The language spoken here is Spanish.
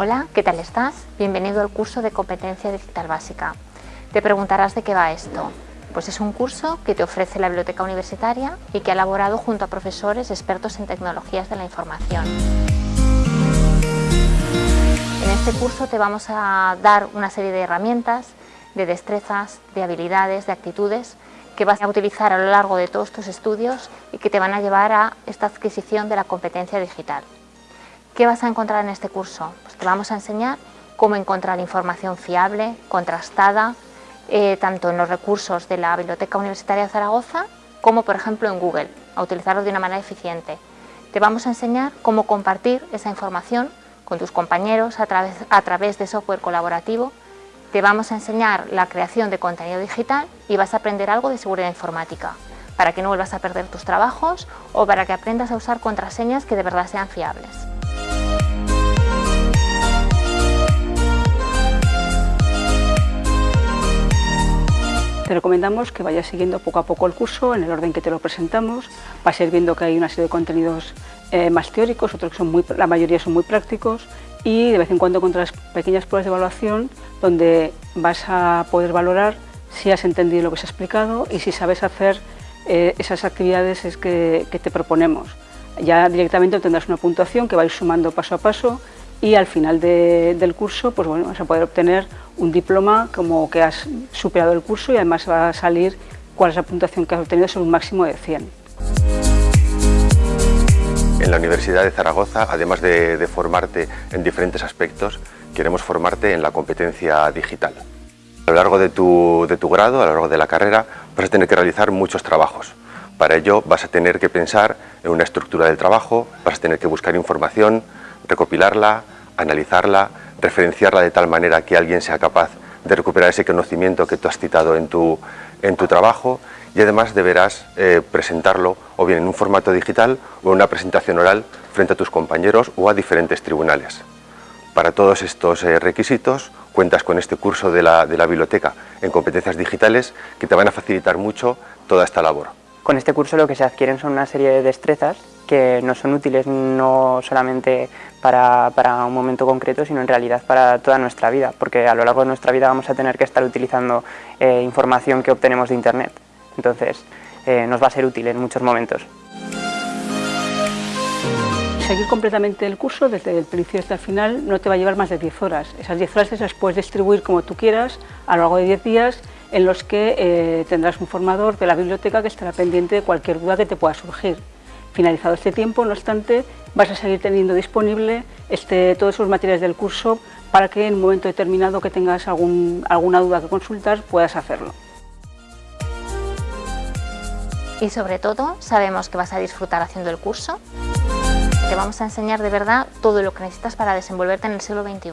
Hola, ¿qué tal estás? Bienvenido al curso de Competencia Digital Básica. Te preguntarás de qué va esto. Pues es un curso que te ofrece la Biblioteca Universitaria y que ha elaborado junto a profesores expertos en tecnologías de la información. En este curso te vamos a dar una serie de herramientas, de destrezas, de habilidades, de actitudes que vas a utilizar a lo largo de todos tus estudios y que te van a llevar a esta adquisición de la competencia digital. ¿Qué vas a encontrar en este curso? Pues te vamos a enseñar cómo encontrar información fiable, contrastada, eh, tanto en los recursos de la Biblioteca Universitaria de Zaragoza como por ejemplo en Google, a utilizarlos de una manera eficiente. Te vamos a enseñar cómo compartir esa información con tus compañeros a través, a través de software colaborativo. Te vamos a enseñar la creación de contenido digital y vas a aprender algo de seguridad informática para que no vuelvas a perder tus trabajos o para que aprendas a usar contraseñas que de verdad sean fiables. Te recomendamos que vayas siguiendo poco a poco el curso en el orden que te lo presentamos. Vas a ir viendo que hay una serie de contenidos eh, más teóricos, otros que son muy, la mayoría son muy prácticos y de vez en cuando encontrarás pequeñas pruebas de evaluación donde vas a poder valorar si has entendido lo que se ha explicado y si sabes hacer eh, esas actividades es que, que te proponemos. Ya directamente tendrás una puntuación que vais sumando paso a paso y al final del curso pues bueno, vas a poder obtener un diploma como que has superado el curso y además va a salir cuál es la puntuación que has obtenido sobre un máximo de 100. En la Universidad de Zaragoza, además de, formarte en diferentes aspectos, queremos formarte en la competencia digital. A lo largo de tu, de tu grado, a lo largo de la carrera, vas a tener que realizar muchos trabajos. Para ello vas a tener que pensar en una estructura del trabajo, vas a tener que buscar información, recopilarla, analizarla, referenciarla de tal manera que alguien sea capaz de recuperar ese conocimiento que tú has citado en tu, en tu trabajo y además deberás eh, presentarlo o bien en un formato digital o en una presentación oral frente a tus compañeros o a diferentes tribunales. Para todos estos eh, requisitos cuentas con este curso de la, de la biblioteca en competencias digitales que te van a facilitar mucho toda esta labor. Con este curso lo que se adquieren son una serie de destrezas que nos son útiles no solamente para, un momento concreto, sino en realidad para toda nuestra vida, porque a lo largo de nuestra vida vamos a tener que estar utilizando eh, información que obtenemos de Internet. Entonces, eh, nos va a ser útil en muchos momentos. Seguir completamente el curso desde el principio hasta el final no te va a llevar más de 10 horas. Esas 10 horas las puedes distribuir como tú quieras a lo largo de 10 días en los que eh, tendrás un formador de la biblioteca que estará pendiente de cualquier duda que te pueda surgir. Finalizado este tiempo, no obstante, vas a seguir teniendo disponible este, todos esos materiales del curso para que en un momento determinado que tengas alguna duda que consultar puedas hacerlo. Y sobre todo, sabemos que vas a disfrutar haciendo el curso. Te vamos a enseñar de verdad todo lo que necesitas para desenvolverte en el siglo XXI.